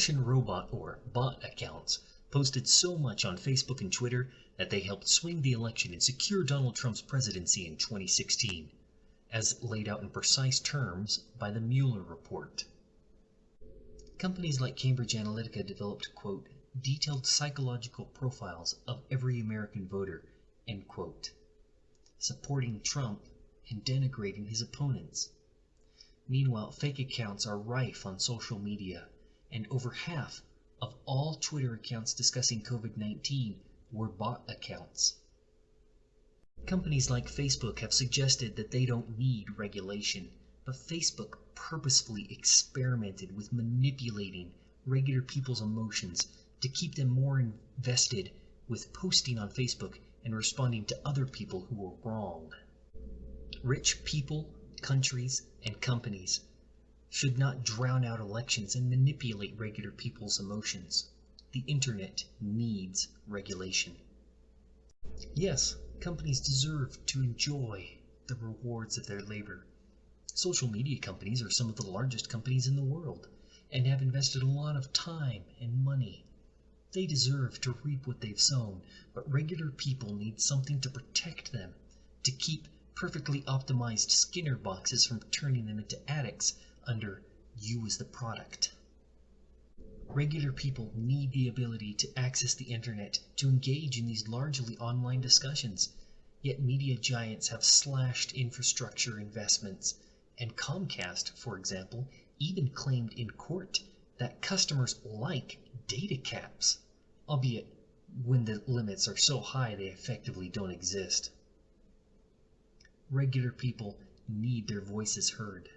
Russian robot or bot accounts posted so much on Facebook and Twitter that they helped swing the election and secure Donald Trump's presidency in 2016, as laid out in precise terms by the Mueller report. Companies like Cambridge Analytica developed, quote, detailed psychological profiles of every American voter, end quote, supporting Trump and denigrating his opponents. Meanwhile, fake accounts are rife on social media, and over half of all Twitter accounts discussing COVID 19 were bot accounts. Companies like Facebook have suggested that they don't need regulation, but Facebook purposefully experimented with manipulating regular people's emotions to keep them more invested with posting on Facebook and responding to other people who were wrong. Rich people, countries, and companies should not drown out elections and manipulate regular people's emotions. The internet needs regulation. Yes, companies deserve to enjoy the rewards of their labor. Social media companies are some of the largest companies in the world and have invested a lot of time and money. They deserve to reap what they've sown, but regular people need something to protect them, to keep perfectly optimized Skinner boxes from turning them into addicts under you as the product. Regular people need the ability to access the internet to engage in these largely online discussions. Yet media giants have slashed infrastructure investments, and Comcast, for example, even claimed in court that customers like data caps, albeit when the limits are so high they effectively don't exist. Regular people need their voices heard.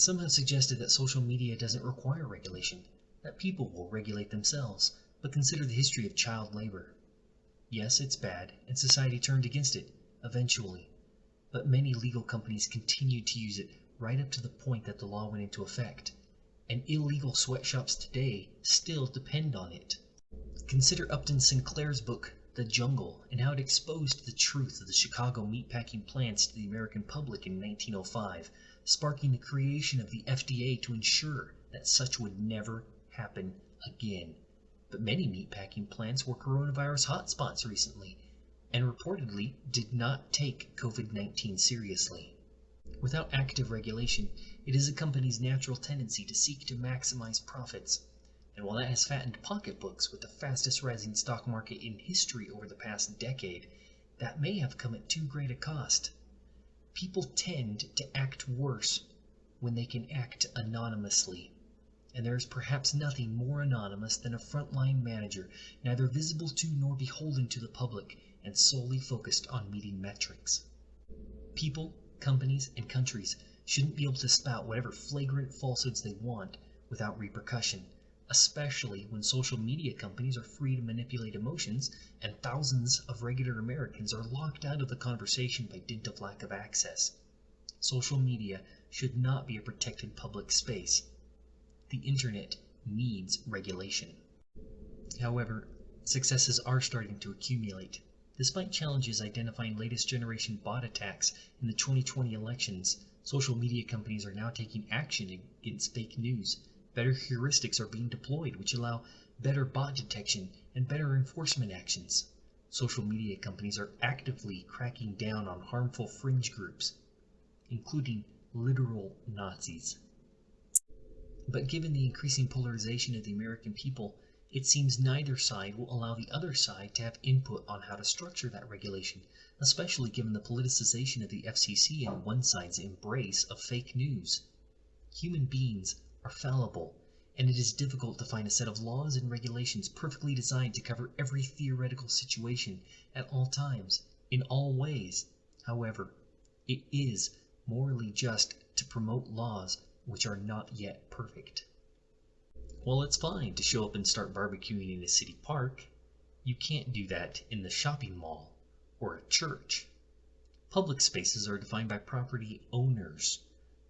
Some have suggested that social media doesn't require regulation, that people will regulate themselves, but consider the history of child labor. Yes, it's bad, and society turned against it, eventually, but many legal companies continued to use it right up to the point that the law went into effect, and illegal sweatshops today still depend on it. Consider Upton Sinclair's book, The Jungle, and how it exposed the truth of the Chicago meatpacking plants to the American public in 1905, sparking the creation of the FDA to ensure that such would never happen again. But many meatpacking plants were coronavirus hotspots recently, and reportedly did not take COVID 19 seriously. Without active regulation, it is a company's natural tendency to seek to maximize profits. And while that has fattened pocketbooks with the fastest rising stock market in history over the past decade, that may have come at too great a cost. People tend to act worse when they can act anonymously. And there is perhaps nothing more anonymous than a frontline manager, neither visible to nor beholden to the public, and solely focused on meeting metrics. People, companies, and countries shouldn't be able to spout whatever flagrant falsehoods they want without repercussion especially when social media companies are free to manipulate emotions and thousands of regular Americans are locked out of the conversation by dint of lack of access. Social media should not be a protected public space. The internet needs regulation. However, successes are starting to accumulate. Despite challenges identifying latest generation bot attacks in the 2020 elections, social media companies are now taking action against fake news Better heuristics are being deployed which allow better bot detection and better enforcement actions. Social media companies are actively cracking down on harmful fringe groups, including literal Nazis. But given the increasing polarization of the American people, it seems neither side will allow the other side to have input on how to structure that regulation, especially given the politicization of the FCC and one side's embrace of fake news. Human beings are fallible, and it is difficult to find a set of laws and regulations perfectly designed to cover every theoretical situation at all times, in all ways. However, it is morally just to promote laws which are not yet perfect. While it's fine to show up and start barbecuing in a city park, you can't do that in the shopping mall or a church. Public spaces are defined by property owners,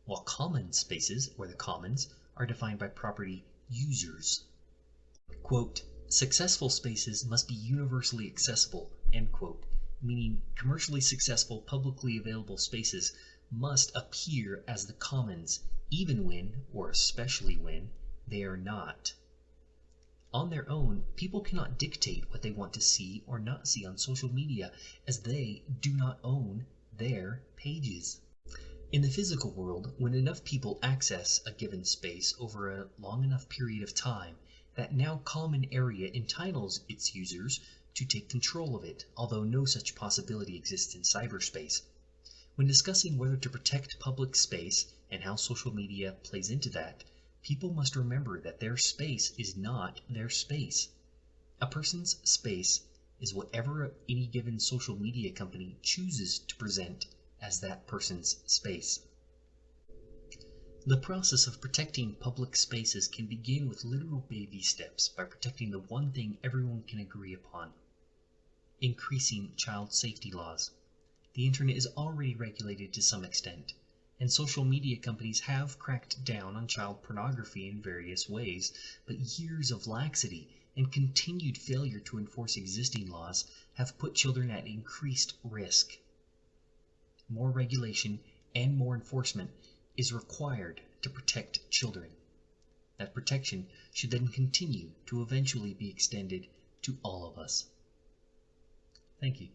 while common spaces, or the commons, are defined by property users. Quote, successful spaces must be universally accessible, end quote, meaning commercially successful publicly available spaces must appear as the commons, even when, or especially when, they are not. On their own, people cannot dictate what they want to see or not see on social media, as they do not own their pages. In the physical world, when enough people access a given space over a long enough period of time, that now common area entitles its users to take control of it, although no such possibility exists in cyberspace. When discussing whether to protect public space and how social media plays into that, people must remember that their space is not their space. A person's space is whatever any given social media company chooses to present as that person's space. The process of protecting public spaces can begin with literal baby steps by protecting the one thing everyone can agree upon increasing child safety laws. The internet is already regulated to some extent, and social media companies have cracked down on child pornography in various ways, but years of laxity and continued failure to enforce existing laws have put children at increased risk. More regulation and more enforcement is required to protect children. That protection should then continue to eventually be extended to all of us. Thank you.